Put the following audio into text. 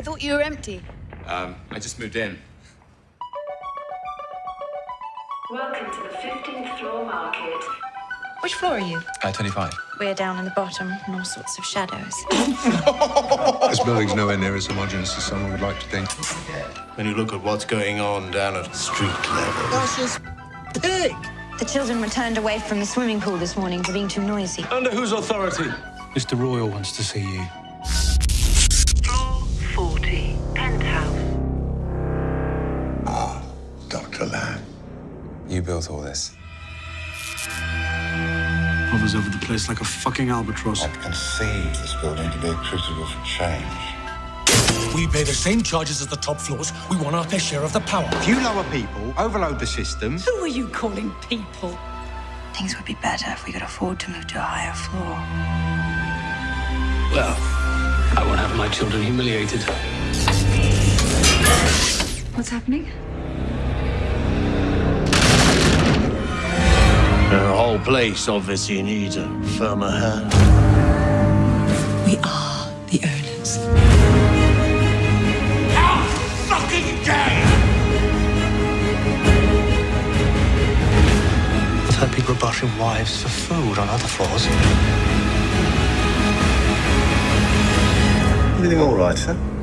thought you were empty. Um, I just moved in. Welcome to the 15th floor market. Which floor are you? Uh, 25. We're down in the bottom, in all sorts of shadows. This building's nowhere near as homogeneous as someone would like to think. When you look at what's going on down at street level. That's just pig. The children were turned away from the swimming pool this morning for being too noisy. Under whose authority? Mr. Royal wants to see you. You built all this. Hovers over the place like a fucking albatross. I've conceived this building to be a crucible for change. We pay the same charges as the top floors. We want our fair share of the power. If you lower people, overload the system. Who are you calling people? Things would be better if we could afford to move to a higher floor. Well, I won't have my children humiliated. What's happening? Place obviously needs a firmer hand. We are the owners. I've heard people are brushing wives for food on other floors. Everything all right, sir?